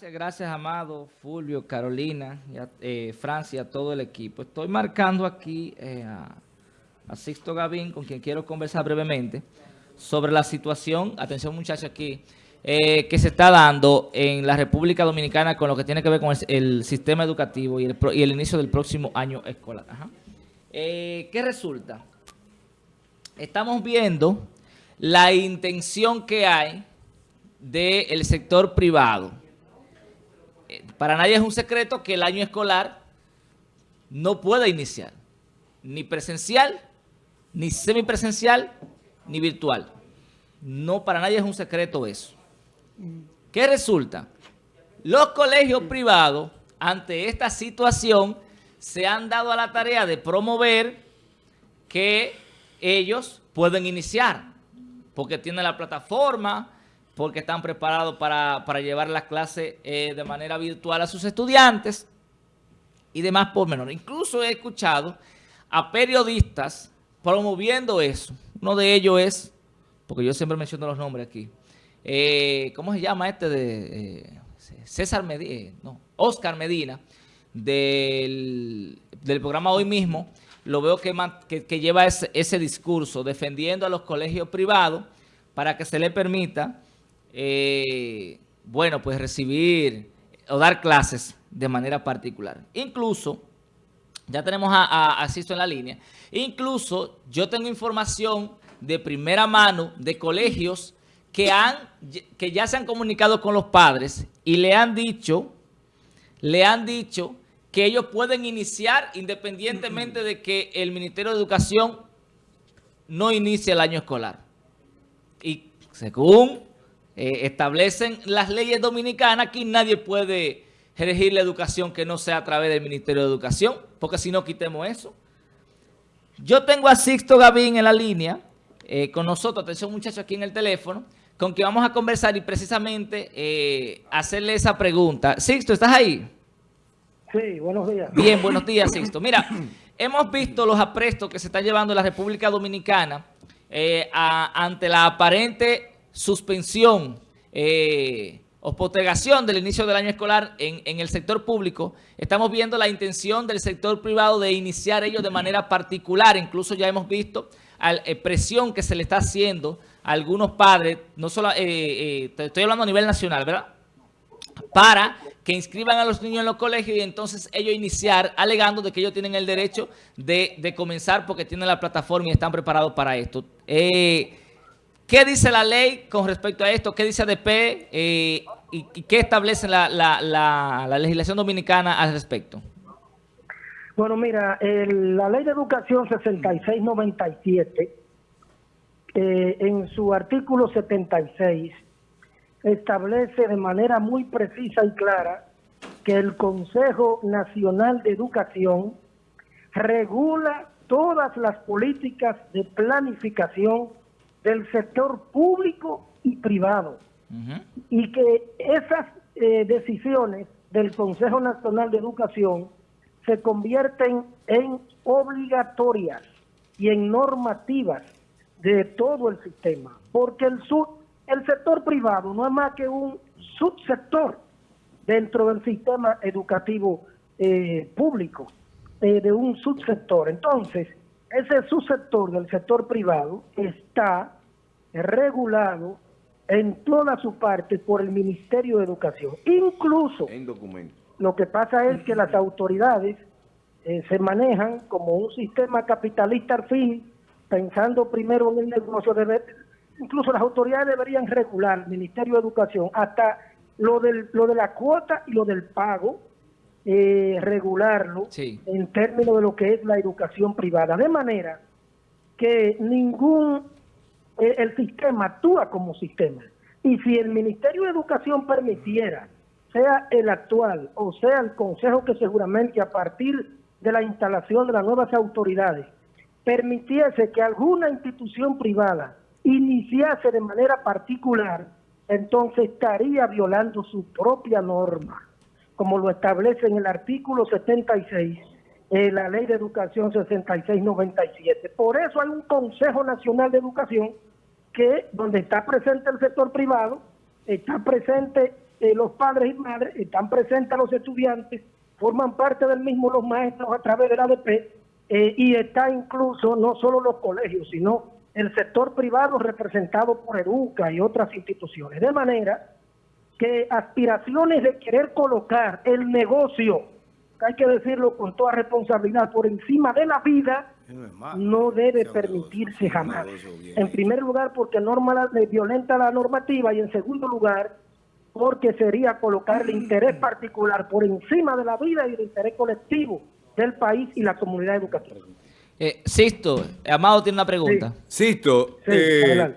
Gracias, gracias, Amado, Fulvio, Carolina, y a, eh, Francia, todo el equipo. Estoy marcando aquí eh, a, Sixto Gavín, con quien quiero conversar brevemente, sobre la situación, atención muchachos aquí, eh, que se está dando en la República Dominicana con lo que tiene que ver con el, sistema educativo y el, inicio del próximo año escolar. ¿Qué resulta? Estamos viendo la intención que hay del sector privado. Para nadie es un secreto que el año escolar no puede iniciar, ni presencial, ni semipresencial, ni virtual. No, para nadie es un secreto eso. ¿Qué resulta? Los colegios privados, ante esta situación, se han dado a la tarea de promover que ellos pueden iniciar, porque tienen la plataforma, porque están preparados para, para llevar las clases eh, de manera virtual a sus estudiantes y demás por menor. Incluso he escuchado a periodistas promoviendo eso. Uno de ellos es, porque yo siempre menciono los nombres aquí, eh, ¿cómo se llama este de eh, César Medina? Eh, no, Oscar Medina, del, del, programa Hoy Mismo, lo veo que, que, que lleva ese, ese discurso defendiendo a los colegios privados para que se le permita eh, bueno, pues recibir o dar clases de manera particular. Incluso, ya tenemos a, a, en la línea, incluso yo tengo información de primera mano de colegios que, han, que ya se han comunicado con los padres y le han dicho, le han dicho que ellos pueden iniciar independientemente de que el Ministerio de Educación no inicie el año escolar. Y según eh, establecen las leyes dominicanas, aquí nadie puede regir la educación que no sea a través del Ministerio de Educación, porque si no quitemos eso. Yo tengo a Sixto Gavín en la línea, eh, con nosotros, atención muchachos aquí en el teléfono, con quien vamos a conversar y precisamente eh, hacerle esa pregunta. Sixto, ¿estás ahí? Sí, buenos días. Bien, buenos días, Sixto. Mira, hemos visto los aprestos que se están llevando en la República Dominicana eh, a, ante la aparente suspensión eh, o postergación del inicio del año escolar en, en, el sector público, estamos viendo la intención del sector privado de iniciar ellos de manera particular. Incluso ya hemos visto al, eh, presión que se le está haciendo a algunos padres, no solo, eh, eh, estoy hablando a nivel nacional, ¿verdad? Para que inscriban a los niños en los colegios y entonces ellos iniciar alegando de que ellos tienen el derecho de, de comenzar porque tienen la plataforma y están preparados para esto. Eh, ¿Qué dice la ley con respecto a esto? ¿Qué dice ADP? Eh, y, qué establece la, la, la, la, legislación dominicana al respecto? Bueno, mira, la ley de educación 6697, eh, en su artículo 76, establece de manera muy precisa y clara que el Consejo Nacional de Educación regula todas las políticas de planificación del sector público y privado. Uh -huh. Y que esas eh, decisiones del Consejo Nacional de Educación se convierten en obligatorias y en normativas de todo el sistema, porque el, sub, el sector privado no es más que un subsector dentro del sistema educativo eh, público, eh, de un subsector. Entonces, ese subsector del sector privado está regulado en toda su parte por el Ministerio de Educación. Incluso, en lo que pasa es que las autoridades eh, se manejan como un sistema capitalista al fin, pensando primero en el negocio. De, incluso las autoridades deberían regular, el Ministerio de Educación, hasta lo, del, lo de la cuota y lo del pago, eh, regularlo sí. en términos de lo que es la educación privada. De manera que ningún eh, el sistema actúa como sistema. Y si el Ministerio de Educación permitiera, sea el actual o sea el Consejo que seguramente a partir de la instalación de las nuevas autoridades, permitiese que alguna institución privada iniciase de manera particular, entonces estaría violando su propia norma, como lo establece en el artículo 76 eh, la Ley de Educación 6697. Por eso hay un Consejo Nacional de Educación que donde está presente el sector privado, está presente eh, los padres y madres, están presentes los estudiantes, forman parte del mismo los maestros a través del ADP eh, y está incluso no solo los colegios, sino el sector privado representado por Educa y otras instituciones. De manera que aspiraciones de querer colocar el negocio, hay que decirlo con toda responsabilidad, por encima de la vida, no debe permitirse jamás. En primer lugar, porque norma, violenta la normativa y en segundo lugar, porque sería colocar el interés particular por encima de la vida y el interés colectivo del país y la comunidad educativa. Eh, Sisto, Amado tiene una pregunta. Sisto, eh,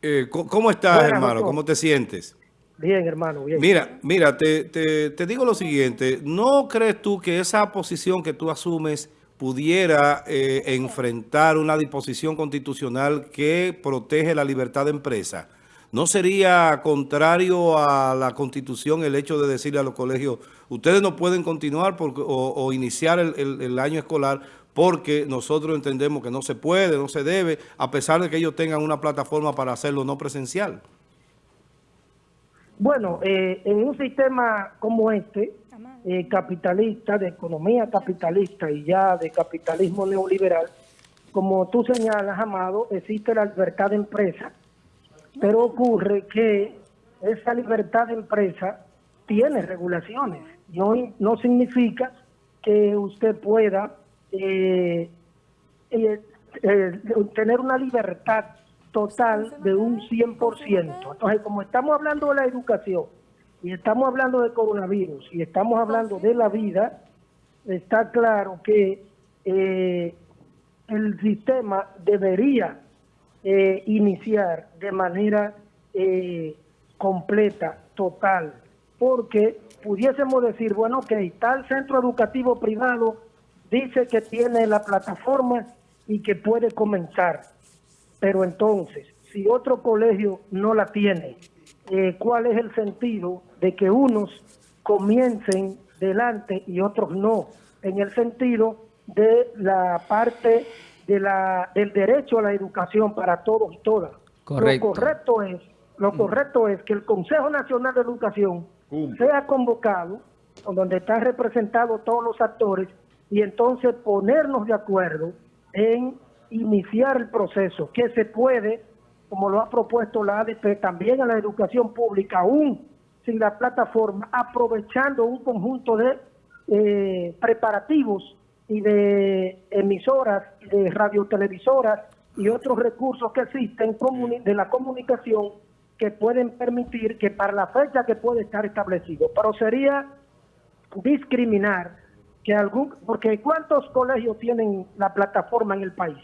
eh, ¿cómo estás, hermano? ¿Cómo te sientes? Bien, hermano. Mira, mira, te, te, digo lo siguiente. ¿No crees tú que esa posición que tú asumes pudiera eh, enfrentar una disposición constitucional que protege la libertad de empresa? ¿No sería contrario a la Constitución el hecho de decirle a los colegios, ustedes no pueden continuar o, iniciar el, año escolar porque nosotros entendemos que no se puede, no se debe, a pesar de que ellos tengan una plataforma para hacerlo no presencial? Bueno, eh, en un sistema como este, eh, capitalista, de economía capitalista y ya de capitalismo neoliberal, como tú señalas, Amado, existe la libertad de empresa, pero ocurre que esa libertad de empresa tiene regulaciones. No, no significa que usted pueda eh, eh, eh, tener una libertad total de un 100%. Entonces, como estamos hablando de la educación y estamos hablando de coronavirus y estamos hablando de la vida, está claro que el sistema debería eh, iniciar de manera eh, completa, total, porque pudiésemos decir, bueno, que tal centro educativo privado dice que tiene la plataforma y que puede comenzar, pero entonces, si otro colegio no la tiene, eh, ¿cuál es el sentido de que unos comiencen delante y otros no? En el sentido de la parte de la, del derecho a la educación para todos y todas. Lo correcto es, lo mm. correcto es que el Consejo Nacional de Educación sea convocado, donde están representados todos los actores, y entonces ponernos de acuerdo en iniciar el proceso, que se puede, como lo ha propuesto la ADP, también a la educación pública, aún sin la plataforma, aprovechando un conjunto de eh, preparativos y de emisoras, de radiotelevisoras y otros recursos que existen de la comunicación que pueden permitir que para la fecha que puede estar establecido, pero sería discriminar que algún, porque ¿cuántos colegios tienen la plataforma en el país?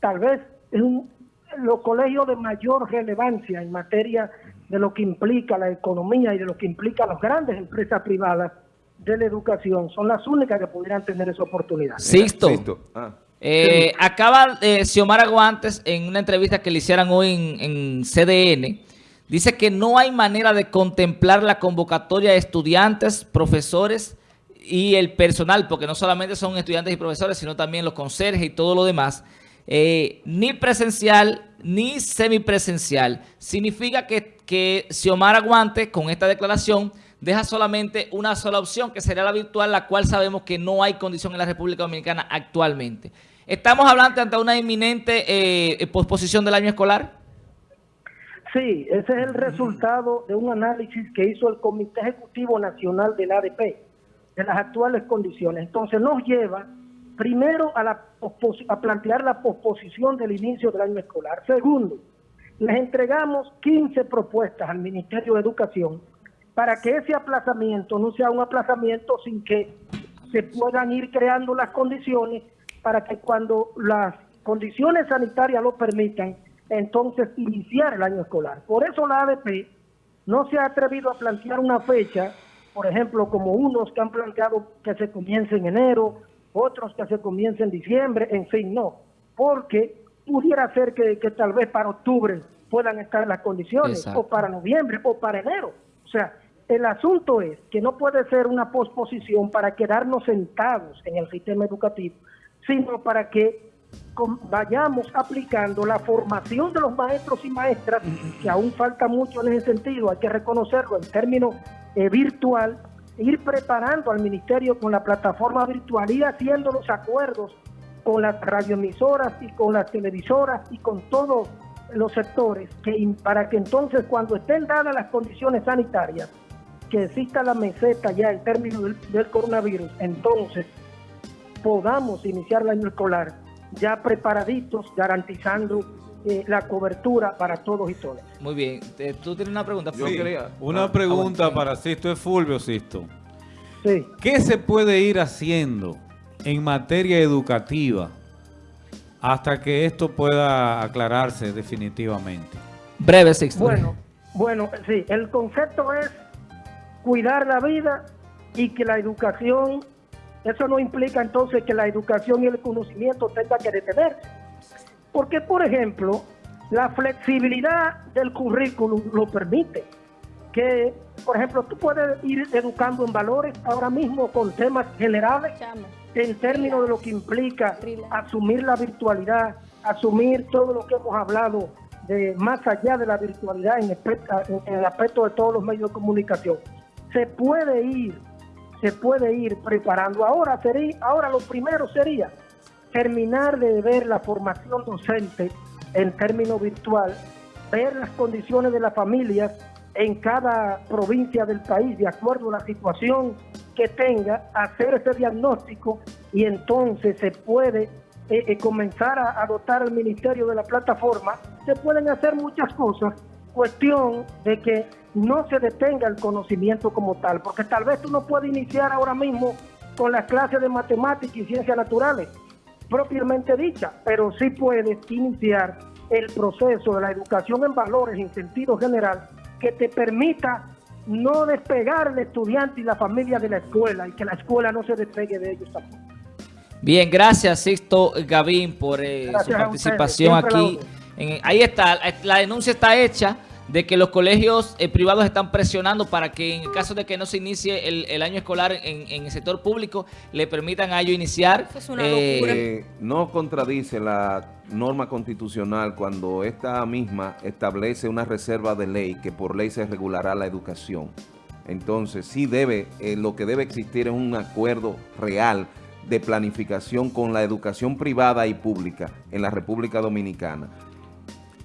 Tal vez un, los colegios de mayor relevancia en materia de lo que implica la economía y de lo que implica las grandes empresas privadas de la educación son las únicas que pudieran tener esa oportunidad. Sisto. Ah. Eh, acaba eh, Xiomara Guantes en una entrevista que le hicieran hoy en, CDN, dice que no hay manera de contemplar la convocatoria de estudiantes, profesores y el personal, porque no solamente son estudiantes y profesores, sino también los conserjes y todo lo demás, eh, ni presencial ni semipresencial. Significa que, que Xiomara Guantes, con esta declaración, deja solamente una sola opción, que sería la virtual, la cual sabemos que no hay condición en la República Dominicana actualmente. ¿Estamos hablando ante una inminente eh, posposición del año escolar? Sí, ese es el resultado de un análisis que hizo el Comité Ejecutivo Nacional del ADP, de las actuales condiciones. Entonces nos lleva primero a, la a plantear la posposición del inicio del año escolar. Segundo, les entregamos 15 propuestas al Ministerio de Educación para que ese aplazamiento no sea un aplazamiento sin que se puedan ir creando las condiciones para que cuando las condiciones sanitarias lo permitan, entonces iniciar el año escolar. Por eso la ADP no se ha atrevido a plantear una fecha, por ejemplo, como unos que han planteado que se comience en enero, otros que se comience en diciembre, en fin, no, porque pudiera ser que, tal vez para octubre puedan estar las condiciones, o para noviembre, o para enero. O sea, el asunto es que no puede ser una posposición para quedarnos sentados en el sistema educativo, sino para que vayamos aplicando la formación de los maestros y maestras, que aún falta mucho en ese sentido, hay que reconocerlo en términos eh, virtual, ir preparando al ministerio con la plataforma virtual, ir haciendo los acuerdos con las radioemisoras y con las televisoras y con todos los sectores, que para que entonces cuando estén dadas las condiciones sanitarias, que exista la meseta ya en términos del, del coronavirus, entonces podamos iniciar el año escolar ya preparaditos, garantizando eh, la cobertura para todos y todas. Muy bien. Eh, ¿Tú tienes una pregunta? Quería- Una Ah, pregunta bueno. para Sisto, es Fulvio Sisto. Sí. ¿Qué se puede ir haciendo en materia educativa hasta que esto pueda aclararse definitivamente? Breve, Sixto. Bueno, bueno, sí, el concepto es cuidar la vida y que la educación, eso no implica entonces que la educación y el conocimiento tenga que detenerse. Porque, por ejemplo, la flexibilidad del currículum lo permite. Que, por ejemplo, tú puedes ir educando en valores ahora mismo con temas generales en términos de lo que implica asumir la virtualidad, asumir todo lo que hemos hablado de más allá de la virtualidad en el aspecto de todos los medios de comunicación. Se puede ir, se puede ir preparando. Ahora sería, ahora lo primero sería terminar de ver la formación docente en términos virtual, ver las condiciones de las familias en cada provincia del país de acuerdo a la situación que tenga, hacer ese diagnóstico y entonces se puede eh, eh, comenzar a, a dotar al ministerio de la plataforma. Se pueden hacer muchas cosas, cuestión de que no se detenga el conocimiento como tal, porque tal vez tú no puedes iniciar ahora mismo con las clases de matemáticas y ciencias naturales, propiamente dicha, pero sí puedes iniciar el proceso de la educación en valores en sentido general que te permita no despegar al estudiante y la familia de la escuela y que la escuela no se despegue de ellos tampoco. Bien, gracias Sixto Gavín por eh, su participación aquí. En- ahí está, la denuncia está hecha de que los colegios eh, privados están presionando para que en el caso de que no se inicie el, el año escolar en, en el sector público, le permitan a ellos iniciar. Eso es una eh, locura. Eh, no contradice la norma constitucional cuando esta misma establece una reserva de ley que por ley se regulará la educación. Entonces, sí debe, eh, lo que debe existir es un acuerdo real de planificación con la educación privada y pública en la República Dominicana.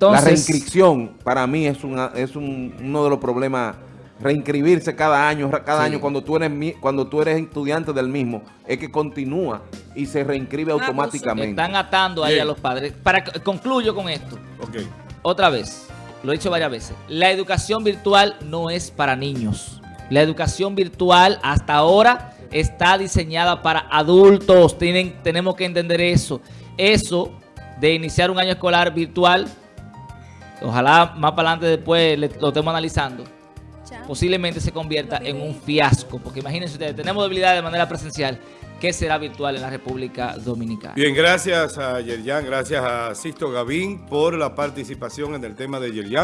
La reinscripción para mí es, una, es un- uno de los problemas. Reinscribirse cada año, cada Sí. año cuando tú eres cuando tú eres estudiante del mismo, es que continúa y se reinscribe automáticamente. están atando ahí Bien. a los padres. Para concluyo con esto. Ok. Otra vez, lo he dicho varias veces, la educación virtual no es para niños. La educación virtual hasta ahora está diseñada para adultos. Tienen, tenemos que entender eso. Eso de iniciar un año escolar virtual, ojalá más para adelante después le- lo estemos analizando, posiblemente se convierta en un fiasco. Porque imagínense ustedes, tenemos debilidad de manera presencial. ¿Qué será virtual en la República Dominicana? Bien, gracias a Yerjan, gracias a Sisto Gavín por la participación en el tema de Yerjan.